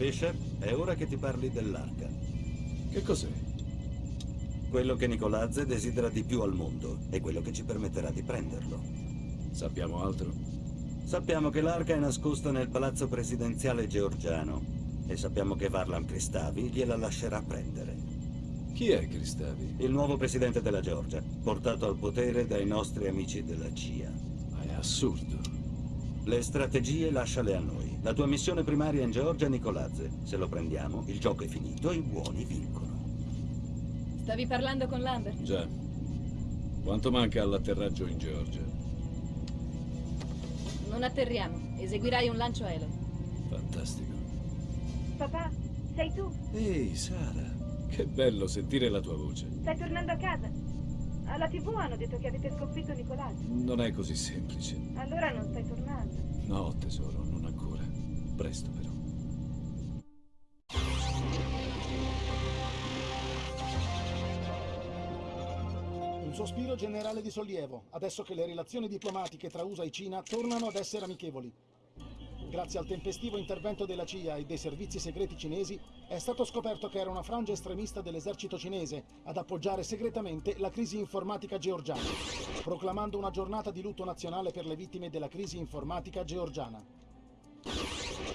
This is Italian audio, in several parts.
Fisher, è ora che ti parli dell'arca. Che cos'è? Quello che Nicolazze desidera di più al mondo e quello che ci permetterà di prenderlo. Sappiamo altro? Sappiamo che l'arca è nascosta nel palazzo presidenziale georgiano e sappiamo che Varlam Kristavi gliela lascerà prendere. Chi è Cristavi? Il nuovo presidente della Georgia, portato al potere dai nostri amici della CIA. Ma è assurdo. Le strategie lasciale a noi. La tua missione primaria in Georgia è Nicolazze. Se lo prendiamo, il gioco è finito e i buoni vincono. Stavi parlando con Lambert? Già. Quanto manca all'atterraggio in Georgia? Non atterriamo. Eseguirai un lancio aereo. Fantastico. Papà, sei tu? Ehi, Sara. Che bello sentire la tua voce. Stai tornando a casa? Alla tv hanno detto che avete sconfitto Nicolazzi. Non è così semplice. Allora non stai tornando. No, tesoro. Presto però. Un sospiro generale di sollievo, adesso che le relazioni diplomatiche tra USA e Cina tornano ad essere amichevoli. Grazie al tempestivo intervento della CIA e dei servizi segreti cinesi, è stato scoperto che era una frangia estremista dell'esercito cinese ad appoggiare segretamente la crisi informatica georgiana, proclamando una giornata di lutto nazionale per le vittime della crisi informatica georgiana.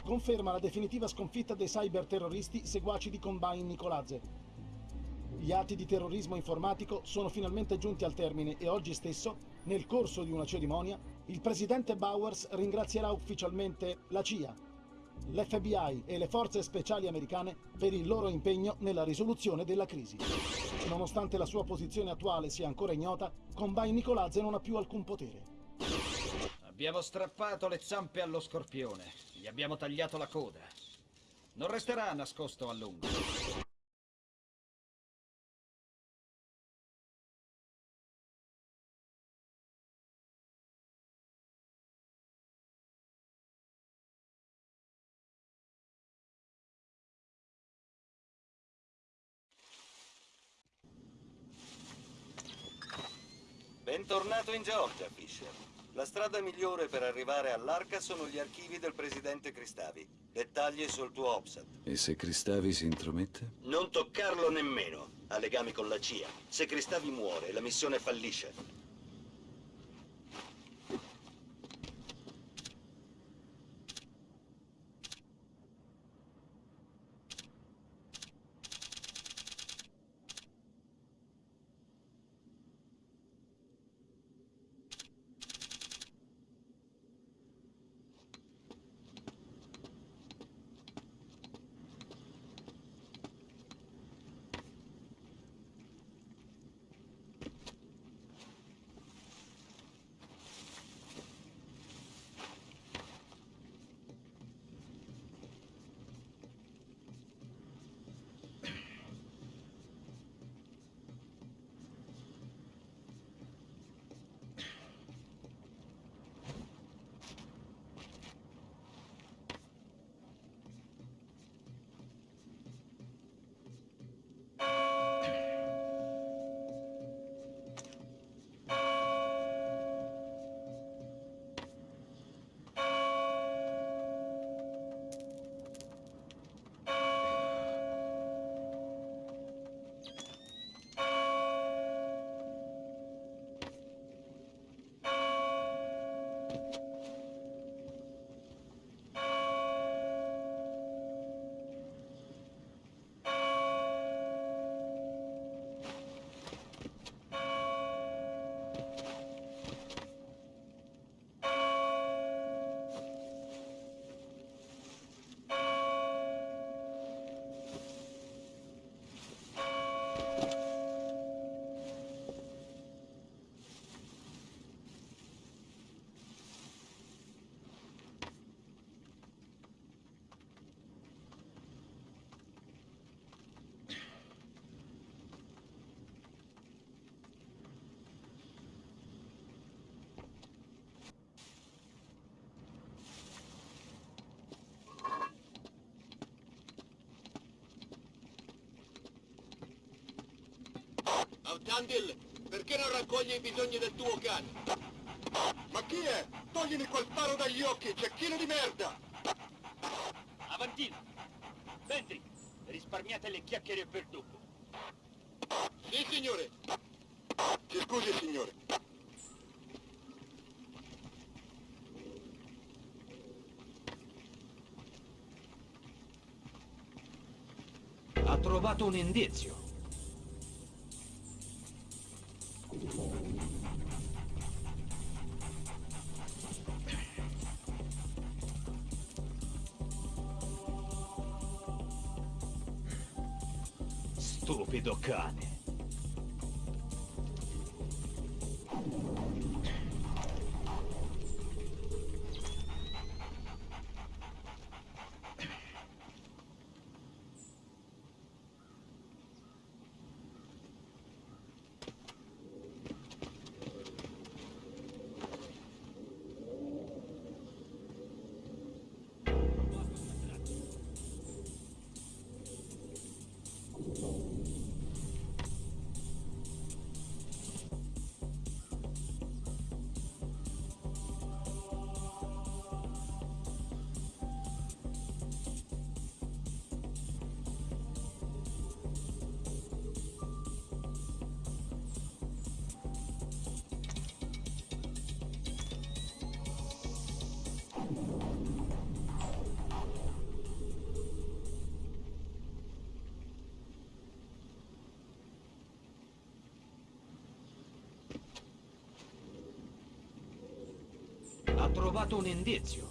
Conferma la definitiva sconfitta dei cyberterroristi seguaci di Combine Nicolazze, gli atti di terrorismo informatico sono finalmente giunti al termine e oggi stesso, nel corso di una cerimonia, il presidente Bowers ringrazierà ufficialmente la CIA, l'FBI e le forze speciali americane per il loro impegno nella risoluzione della crisi. Nonostante la sua posizione attuale sia ancora ignota, Combine Nicolazze non ha più alcun potere. Abbiamo strappato le zampe allo scorpione, gli abbiamo tagliato la coda. Non resterà nascosto a lungo. Bentornato in Georgia, Fisher. La strada migliore per arrivare all'arca sono gli archivi del presidente Cristavi. Dettagli sul tuo OPSAT. E se Cristavi si intromette? Non toccarlo nemmeno. Ha legami con la CIA. Se Cristavi muore, la missione fallisce. Autandil, perché non raccogli i bisogni del tuo cane? Ma chi è? Toglimi quel faro dagli occhi, cecchino di merda! Avantino! Senti, risparmiate le chiacchiere per dopo. Sì, signore. Ci scusi, signore. Ha trovato un indizio. Stupido cane. Ha trovato un indizio.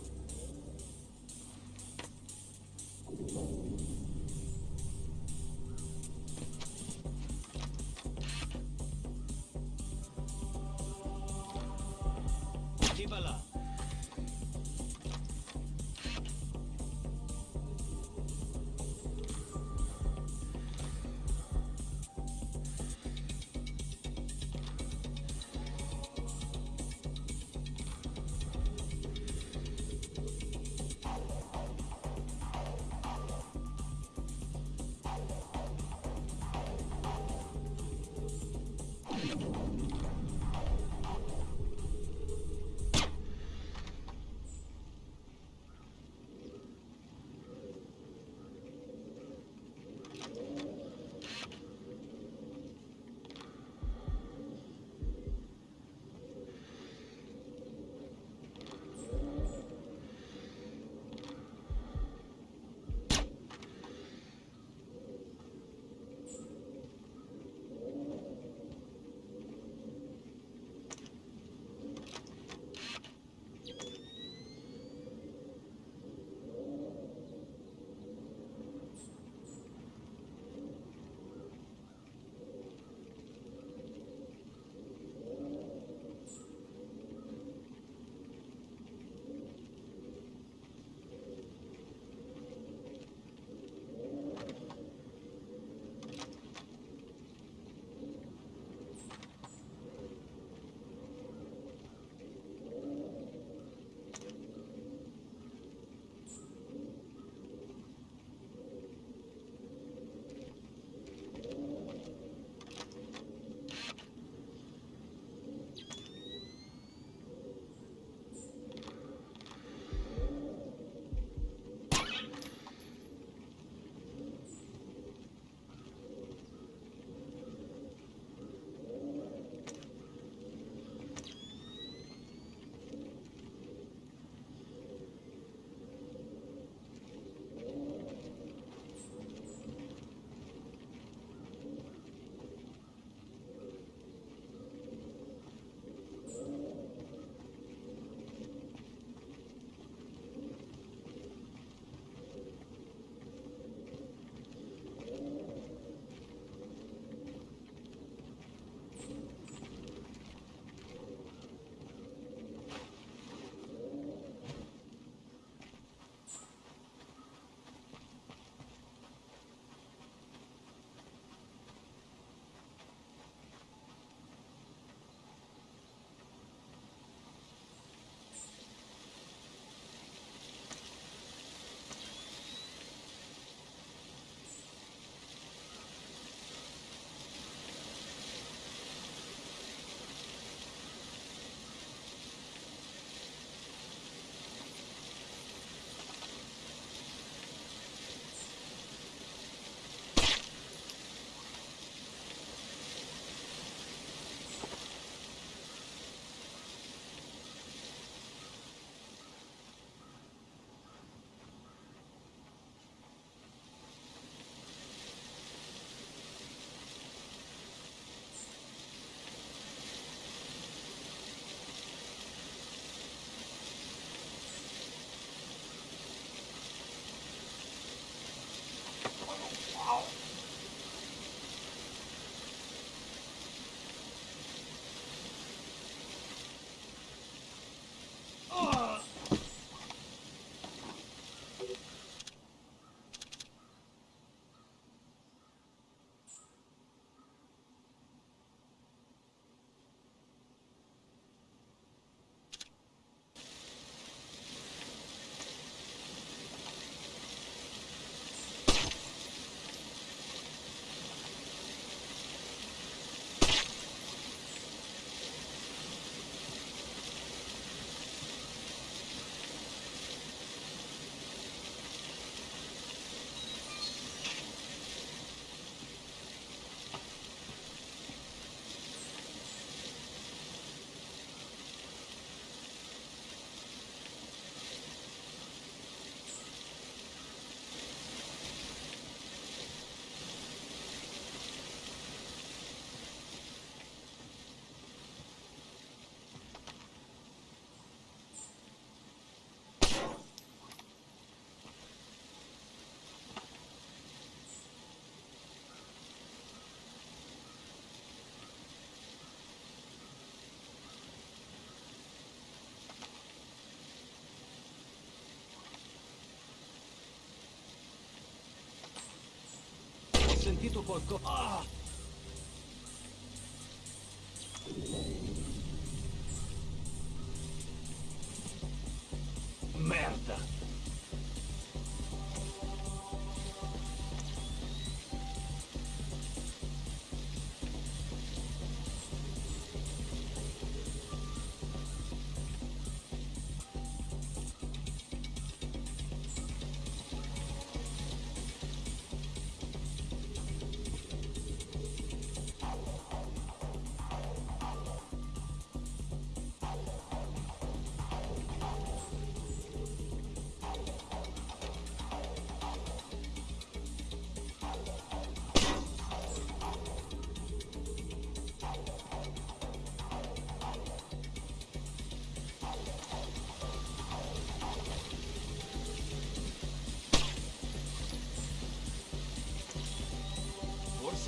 Sentito qualcosa. Ah!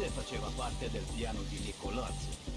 Faceva parte del piano di Nicolazzi.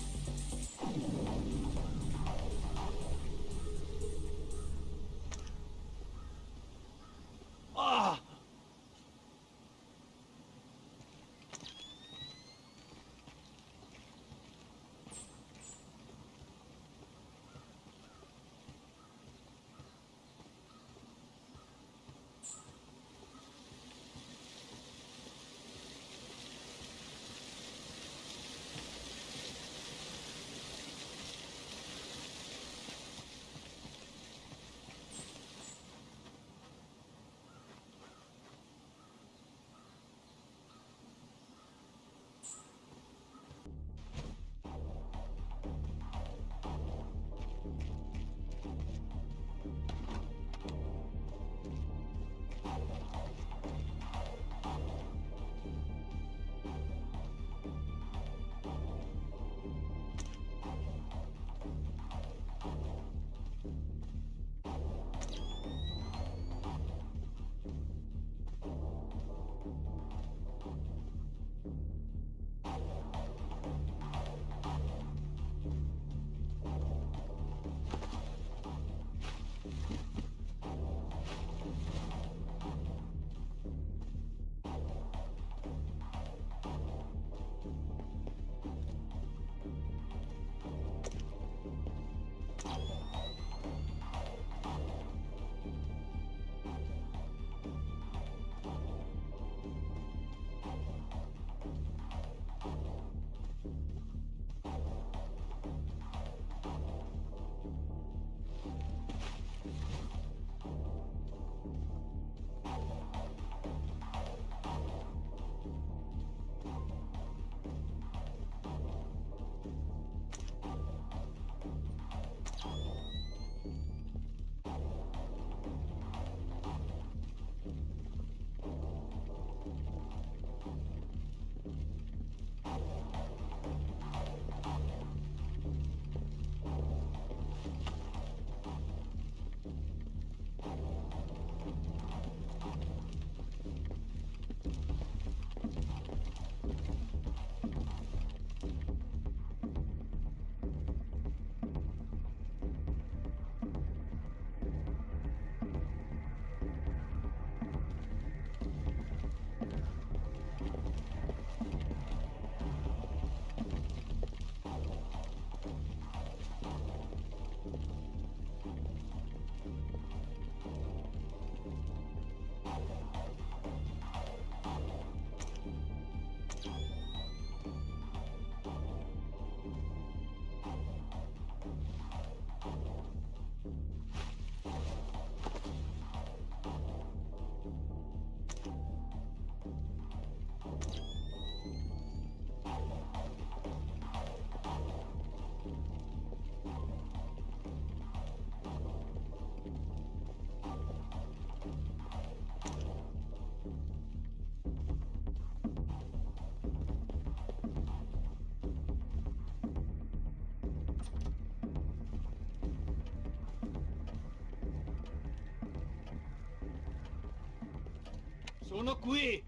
Sono qui!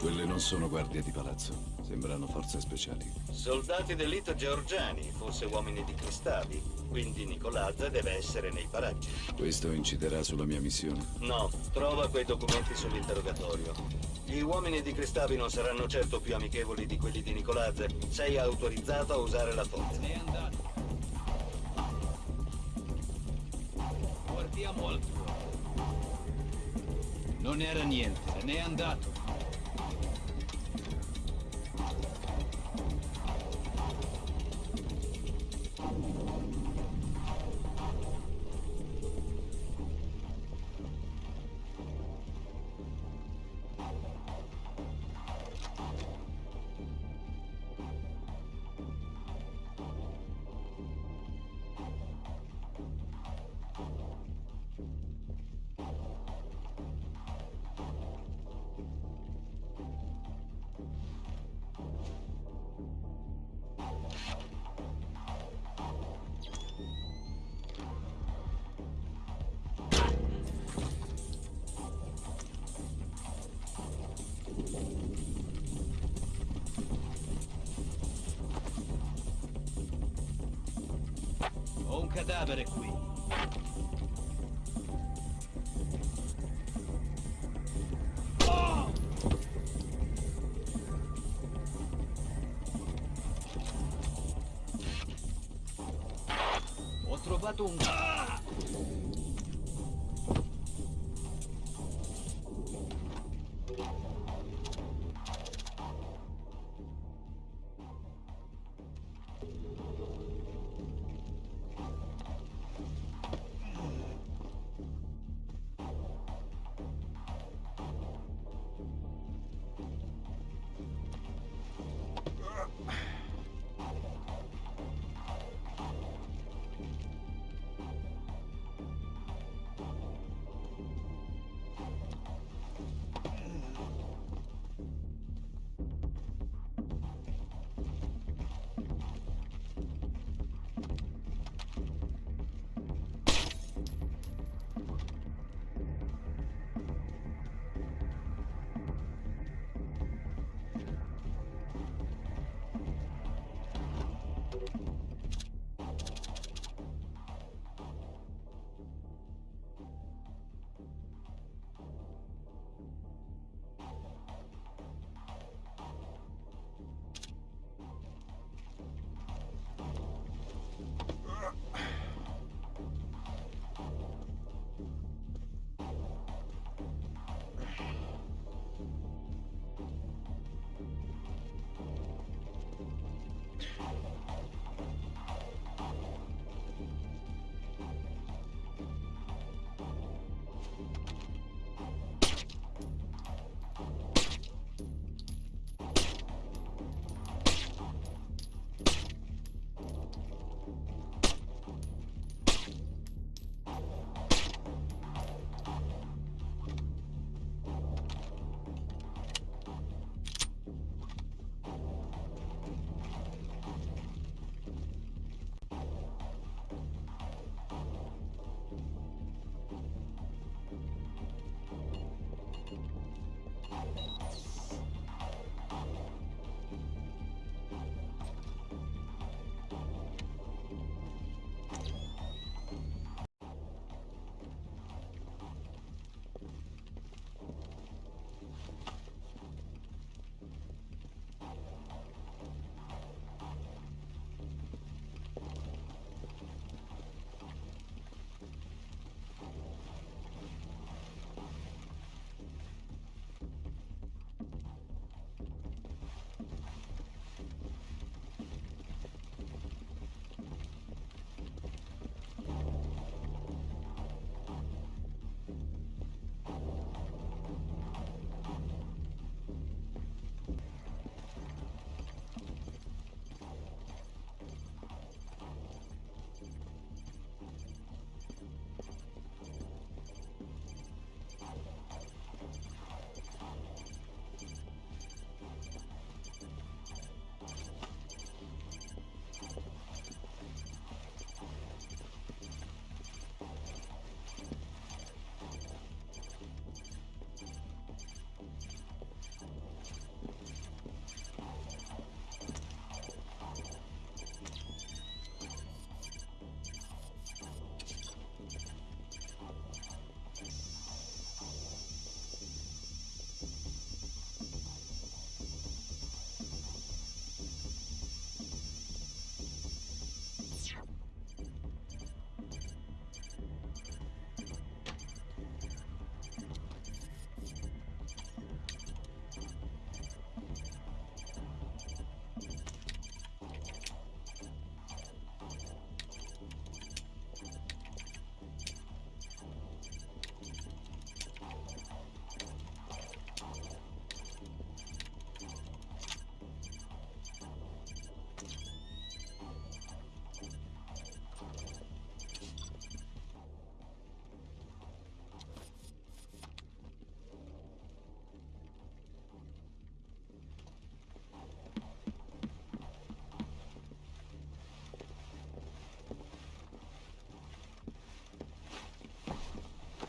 Quelle non sono guardie di palazzo. Sembrano forze speciali. Soldati d'elite georgiani, forse uomini di Cristavi. Quindi Nicolazza deve essere nei paraggi. Questo inciderà sulla mia missione. No, trova quei documenti sull'interrogatorio. Gli uomini di Cristavi non saranno certo più amichevoli di quelli di Nicolazze. Sei autorizzato a usare la forza. Ne è andato. Guardiamo al tuo. Non era niente, se n'è andato.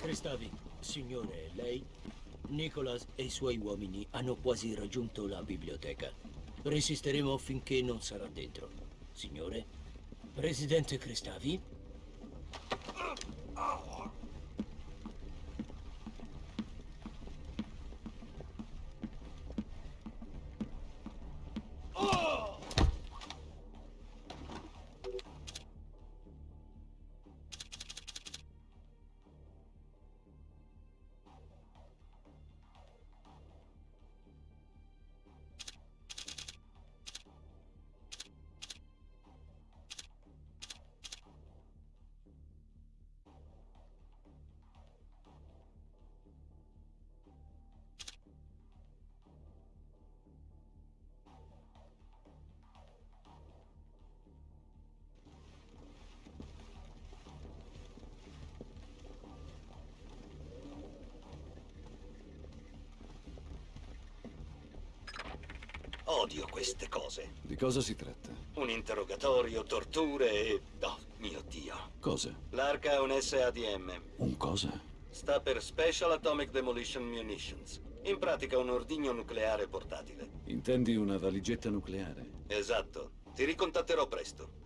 Cristavi, signore, lei? Nicholas e i suoi uomini hanno quasi raggiunto la biblioteca. Resisteremo finché non sarà dentro. Signore? Presidente Cristavi? Cosa si tratta? Un interrogatorio, torture e... Oh, mio Dio. Cosa? L'arca è un SADM. Un cosa? Sta per Special Atomic Demolition Munitions. In pratica un ordigno nucleare portatile. Intendi una valigetta nucleare? Esatto. Ti ricontatterò presto.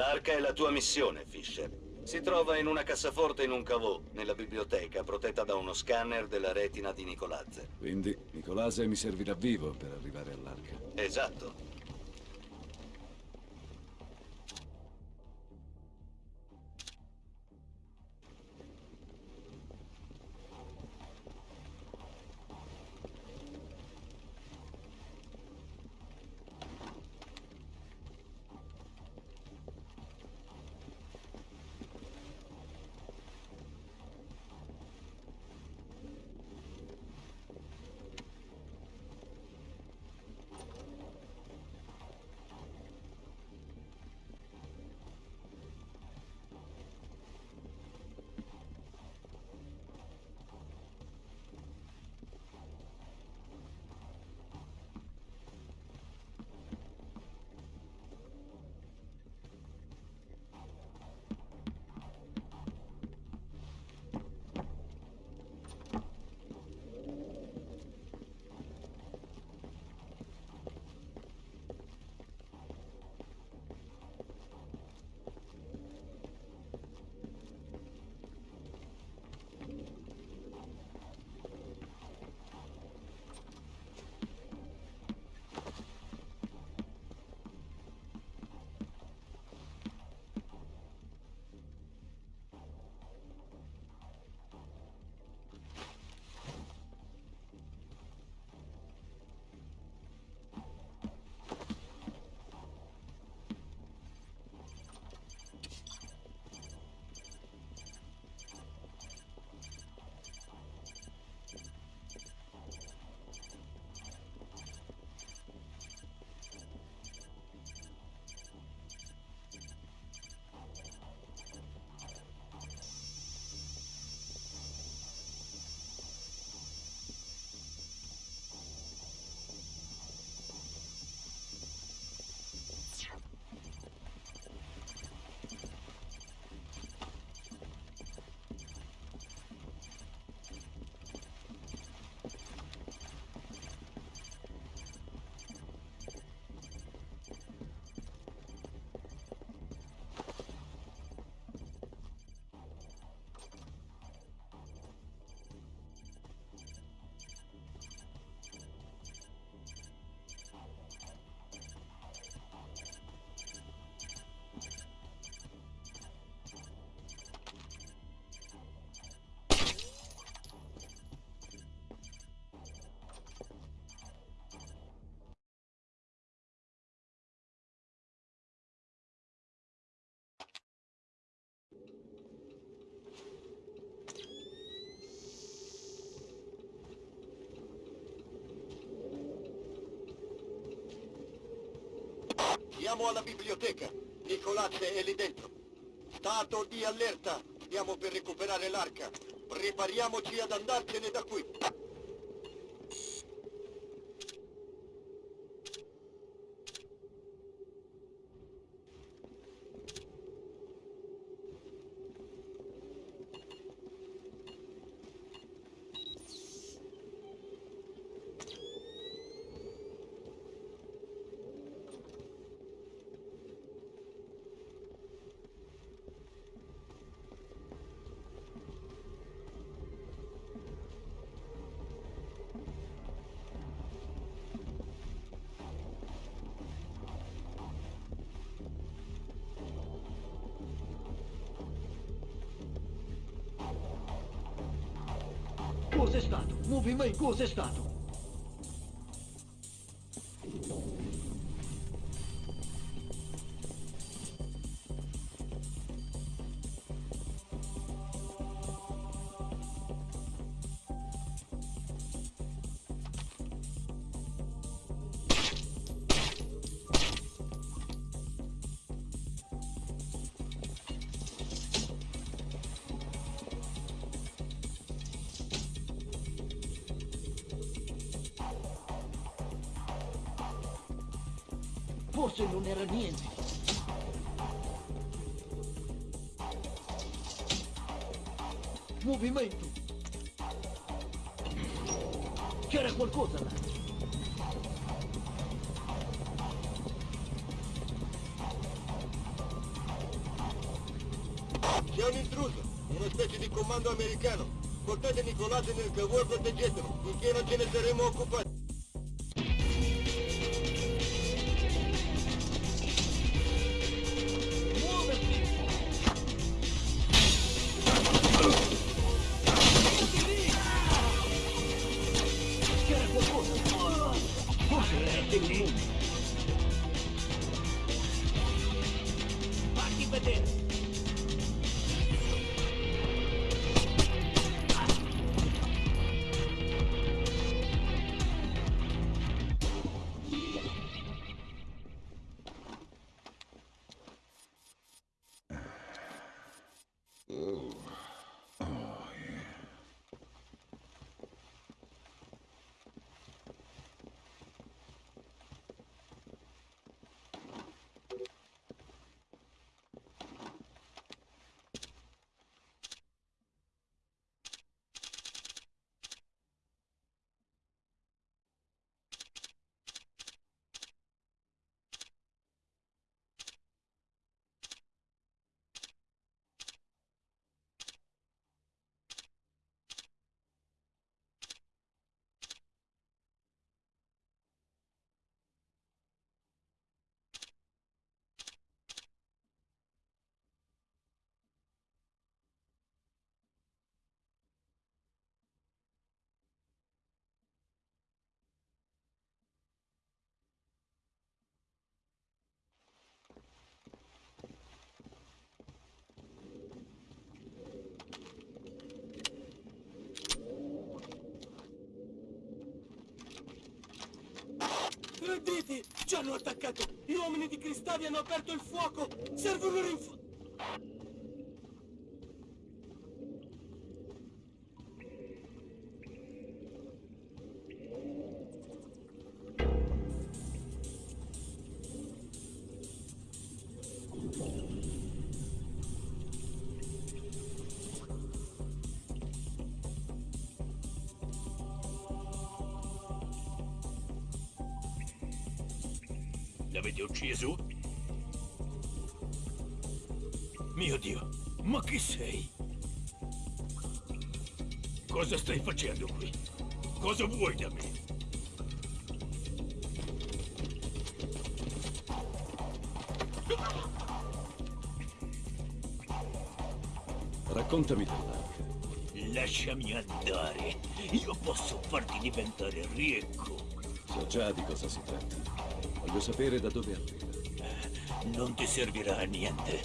L'arca è la tua missione, Fisher. Si trova in una cassaforte in un cavò, nella biblioteca, protetta da uno scanner della retina di Nicolazze. Quindi Nicolase mi servirà vivo per arrivare all'arca. Esatto. Siamo alla biblioteca. Nicolazze è lì dentro. Stato di allerta. Stiamo per recuperare l'arca. Prepariamoci ad andarcene da qui. Cos'è stato? Movimento, cos'è Portate Nicolazze nel cavo e proteggetelo. Finché non ce ne Ci hanno attaccato! Gli uomini di Cristavi hanno aperto il fuoco! Servono rinfo... facendo qui? Cosa vuoi da me? Raccontami dell'arca. Lasciami andare. Io posso farti diventare ricco. So già di cosa si tratta. Voglio sapere da dove arriva. Non ti servirà a niente.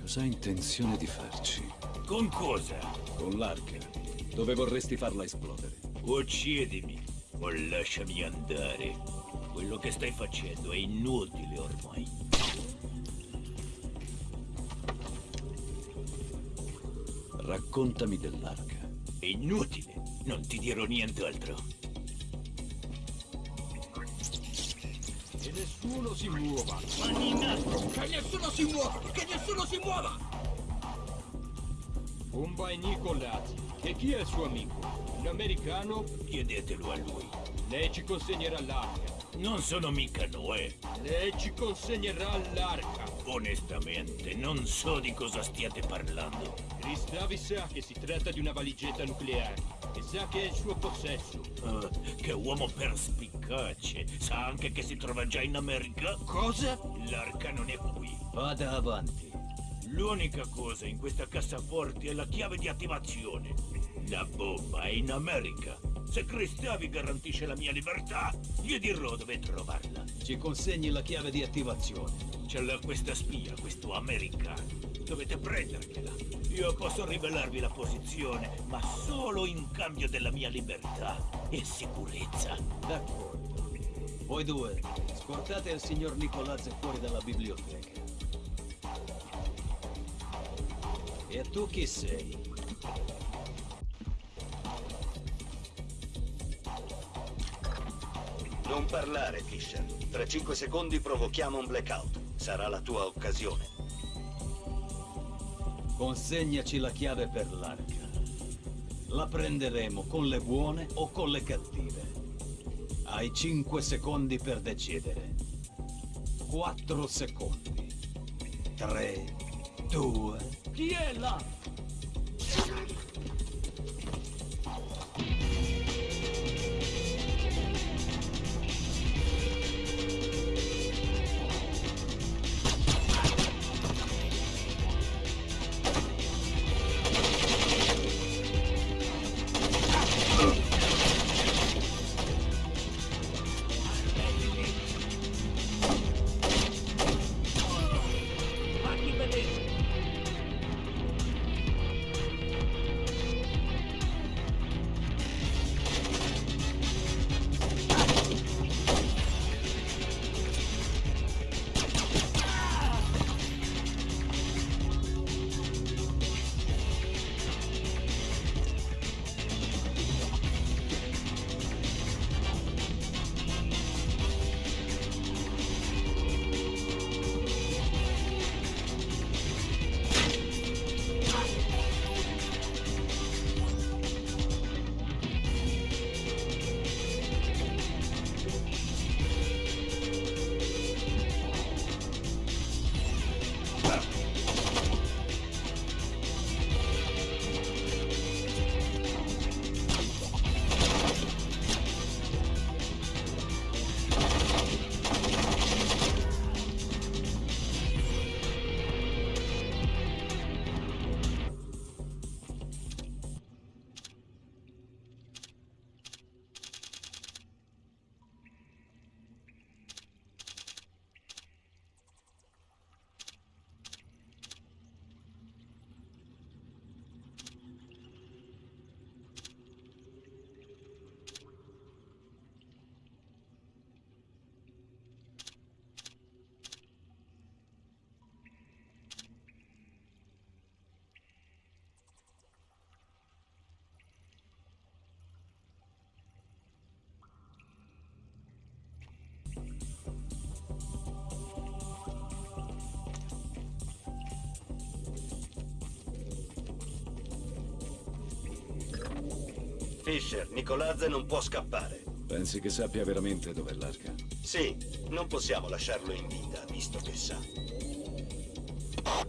Cosa hai intenzione di farci? Con cosa? Con l'arca. Dove vorresti farla esplodere? Uccidimi o lasciami andare. Quello che stai facendo è inutile ormai. Raccontami dell'arca. È inutile. Non ti dirò nient'altro. Che nessuno si muova. Manina! Che nessuno si muova! Che nessuno si muova! Pumba e Nicolazzi. E chi è il suo amico? Un americano? Chiedetelo a lui. Lei ci consegnerà l'arca. Non sono mica Noè. Lei ci consegnerà l'arca. Onestamente, non so di cosa stiate parlando. Cristavi sa che si tratta di una valigetta nucleare e sa che è il suo possesso. Ah, che uomo perspicace. Sa anche che si trova già in America? Cosa? L'arca non è qui. Vada avanti. L'unica cosa in questa cassaforte è la chiave di attivazione. La bomba è in America. Se Cristavi garantisce la mia libertà, gli dirò dove trovarla. Ci consegni la chiave di attivazione. Ce l'ha questa spia, questo americano. Dovete prendergliela. Io posso rivelarvi la posizione, ma solo in cambio della mia libertà e sicurezza. D'accordo. Voi due, scortate il signor Nicolazzi fuori dalla biblioteca. E tu chi sei? Non parlare, Fisher. Tra cinque secondi provochiamo un blackout. Sarà la tua occasione. Consegnaci la chiave per l'arca. La prenderemo con le buone o con le cattive. Hai 5 secondi per decidere. 4 secondi. 3, 2... Chi Fisher, Nicolazze non può scappare. Pensi che sappia veramente dov'è l'arca? Sì, non possiamo lasciarlo in vita, visto che sa.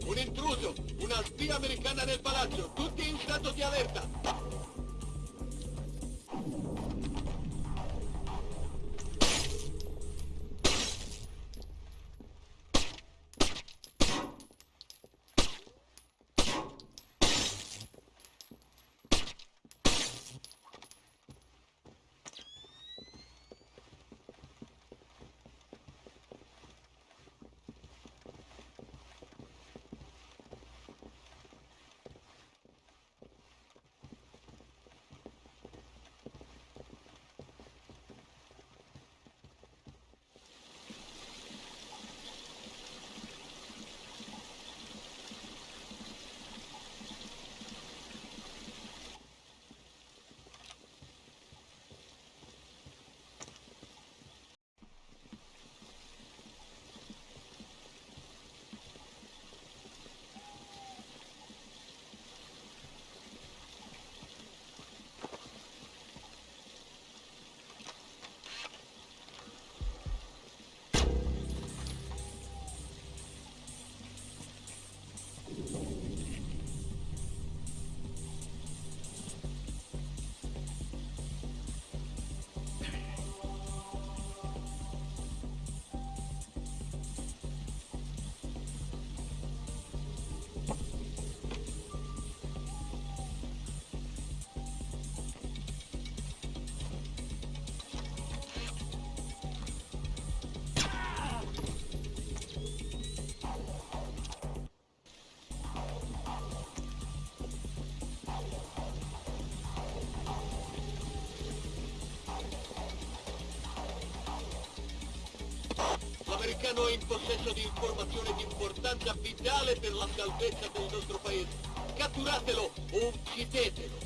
Un intruso! Una spia americana nel palazzo! Tutti in stato di allerta! L'Iran è in possesso di informazioni di importanza vitale per la salvezza del nostro paese. Catturatelo o uccidetelo.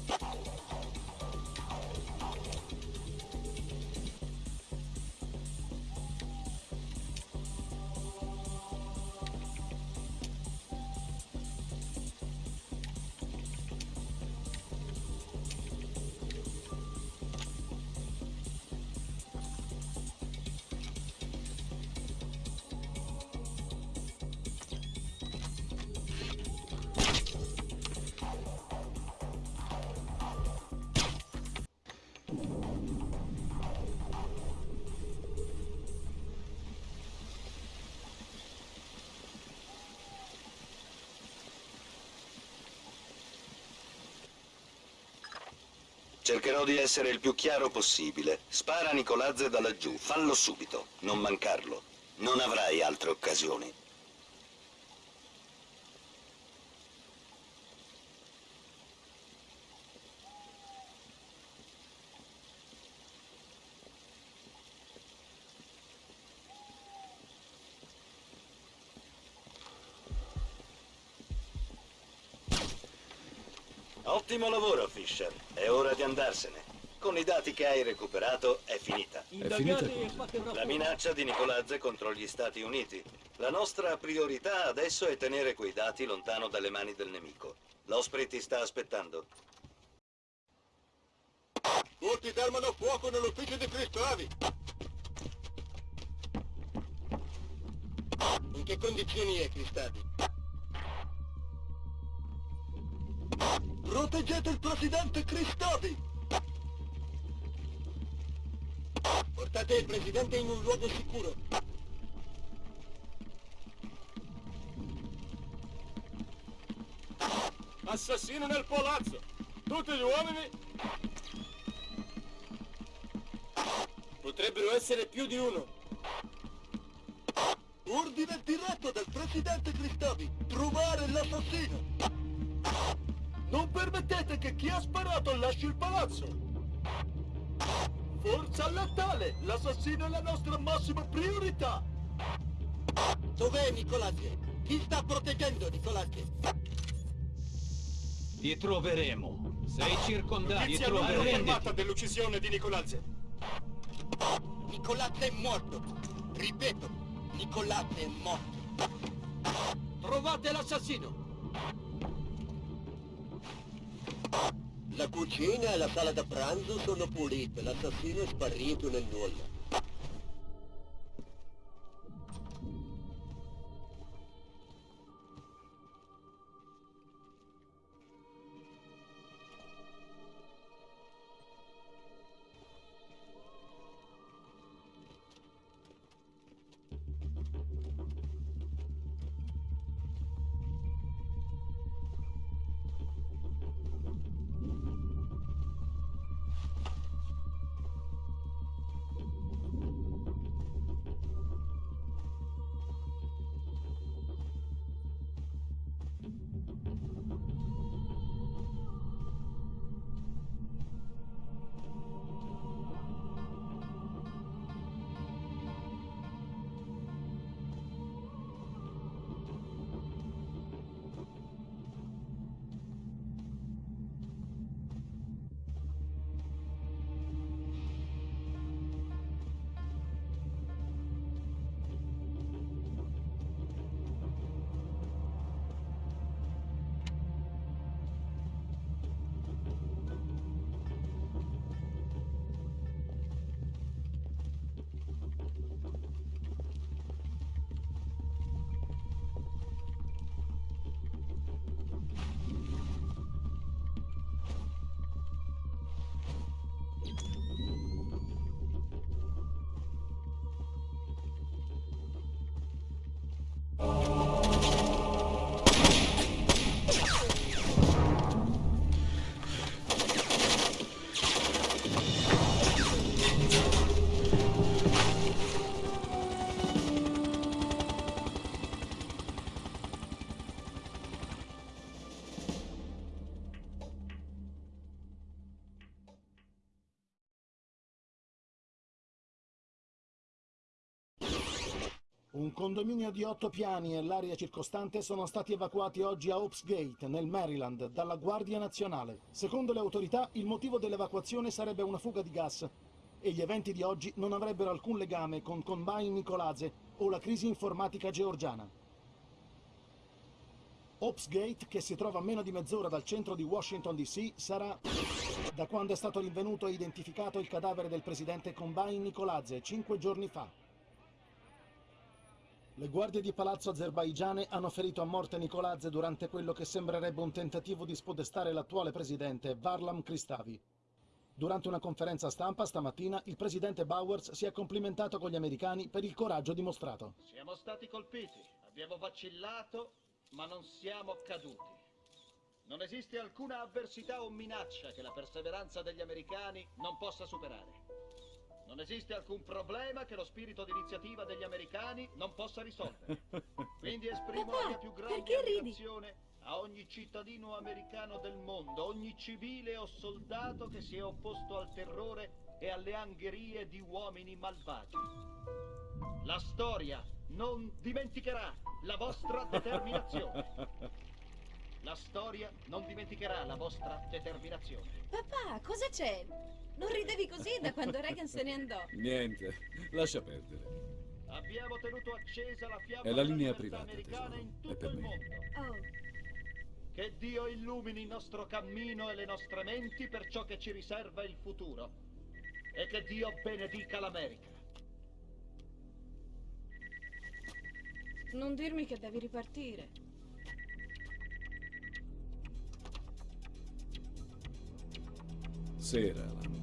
Cercherò di essere il più chiaro possibile. Spara Nicolazze da laggiù, fallo subito, non mancarlo. Non avrai altre occasioni. Ottimo lavoro, Fisher. È ora di andarsene. Con i dati che hai recuperato è finita. È finita? La minaccia di Nicolazze contro gli Stati Uniti. La nostra priorità adesso è tenere quei dati lontano dalle mani del nemico. L'Osprey ti sta aspettando. Tutti fermano fuoco nell'ufficio di Cristavi. In che condizioni è Cristavi? Proteggete il presidente Cristavi! Portate il presidente in un luogo sicuro. Assassino nel palazzo! Tutti gli uomini! Potrebbero essere più di uno. Ordine diretto del presidente Cristavi. Trovare l'assassino. Chi ha sparato lasci il palazzo! Forza letale! L'assassino è la nostra massima priorità! Dov'è Nicolazzi? Chi sta proteggendo Nicolazzi? Ti troveremo. Sei circondato. Ti troveremo. dell'uccisione di Nicolazzi. Nicolazzi è morto. Ripeto, Nicolazzi è morto. Trovate l'assassino! La cucina e la sala da pranzo sono pulite. L'assassino è sparito nel nulla. Un condominio di otto piani e l'area circostante sono stati evacuati oggi a Hopes Gate, nel Maryland, dalla Guardia Nazionale. Secondo le autorità, il motivo dell'evacuazione sarebbe una fuga di gas e gli eventi di oggi non avrebbero alcun legame con Combine Nicolaze o la crisi informatica georgiana. Hopes Gate, che si trova a meno di mezz'ora dal centro di Washington DC, sarà, da quando è stato rinvenuto e identificato il cadavere del presidente Combine Nicolaze, cinque giorni fa. Le guardie di palazzo azerbaigiane hanno ferito a morte Nicolazze durante quello che sembrerebbe un tentativo di spodestare l'attuale presidente Varlam Kristavi. Durante una conferenza stampa stamattina il presidente Bowers si è complimentato con gli americani per il coraggio dimostrato. Siamo stati colpiti, abbiamo vacillato, ma non siamo caduti. Non esiste alcuna avversità o minaccia che la perseveranza degli americani non possa superare. Non esiste alcun problema che lo spirito di iniziativa degli americani non possa risolvere. Quindi esprimo la mia più grande ammirazione a ogni cittadino americano del mondo, ogni civile o soldato che si è opposto al terrore e alle angherie di uomini malvagi. La storia non dimenticherà la vostra determinazione. La storia non dimenticherà la vostra determinazione. Papà, cosa c'è? Non ridevi così da quando Reagan se ne andò. Niente, lascia perdere. Abbiamo tenuto accesa la fiamma È la linea libertà privata, americana tesoro. in È tutto per il me. mondo. Oh, Che Dio illumini il nostro cammino e le nostre menti per ciò che ci riserva il futuro. E che Dio benedica l'America. non dirmi che devi ripartire. Sera, Alan.